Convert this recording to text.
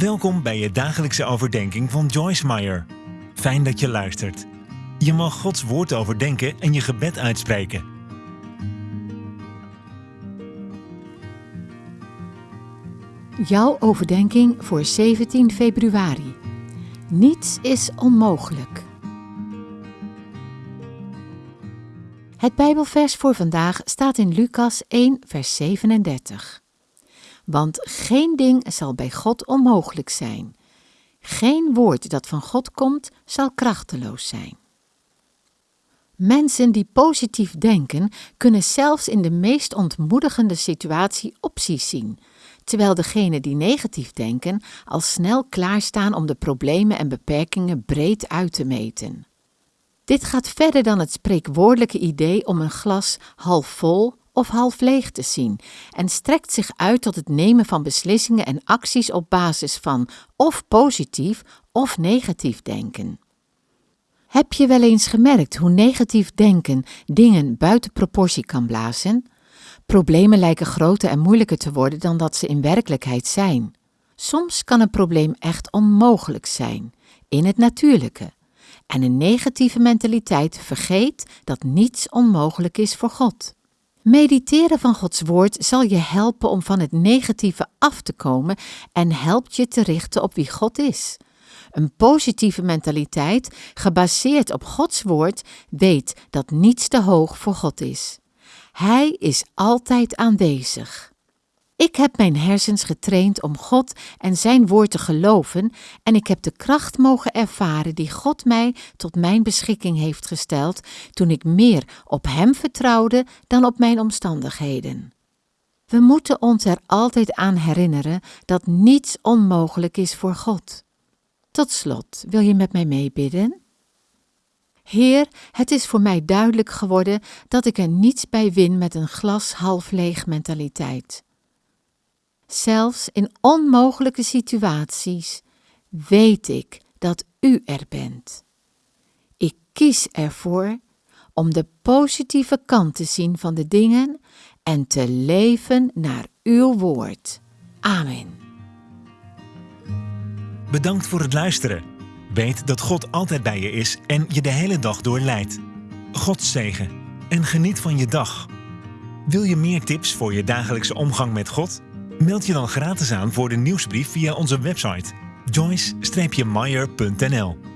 Welkom bij je dagelijkse overdenking van Joyce Meyer. Fijn dat je luistert. Je mag Gods woord overdenken en je gebed uitspreken. Jouw overdenking voor 17 februari. Niets is onmogelijk. Het Bijbelvers voor vandaag staat in Lucas 1, vers 37. Want geen ding zal bij God onmogelijk zijn. Geen woord dat van God komt zal krachteloos zijn. Mensen die positief denken, kunnen zelfs in de meest ontmoedigende situatie opties zien, terwijl degenen die negatief denken al snel klaarstaan om de problemen en beperkingen breed uit te meten. Dit gaat verder dan het spreekwoordelijke idee om een glas half vol of half leeg te zien en strekt zich uit tot het nemen van beslissingen en acties op basis van of positief of negatief denken. Heb je wel eens gemerkt hoe negatief denken dingen buiten proportie kan blazen? Problemen lijken groter en moeilijker te worden dan dat ze in werkelijkheid zijn. Soms kan een probleem echt onmogelijk zijn, in het natuurlijke. En een negatieve mentaliteit vergeet dat niets onmogelijk is voor God. Mediteren van Gods woord zal je helpen om van het negatieve af te komen en helpt je te richten op wie God is. Een positieve mentaliteit, gebaseerd op Gods woord, weet dat niets te hoog voor God is. Hij is altijd aanwezig. Ik heb mijn hersens getraind om God en Zijn woord te geloven en ik heb de kracht mogen ervaren die God mij tot mijn beschikking heeft gesteld toen ik meer op Hem vertrouwde dan op mijn omstandigheden. We moeten ons er altijd aan herinneren dat niets onmogelijk is voor God. Tot slot, wil je met mij meebidden? Heer, het is voor mij duidelijk geworden dat ik er niets bij win met een glas half leeg mentaliteit. Zelfs in onmogelijke situaties weet ik dat U er bent. Ik kies ervoor om de positieve kant te zien van de dingen en te leven naar Uw woord. Amen. Bedankt voor het luisteren. Weet dat God altijd bij je is en je de hele dag door leidt. God zegen en geniet van je dag. Wil je meer tips voor je dagelijkse omgang met God? Meld je dan gratis aan voor de nieuwsbrief via onze website joyce-meyer.nl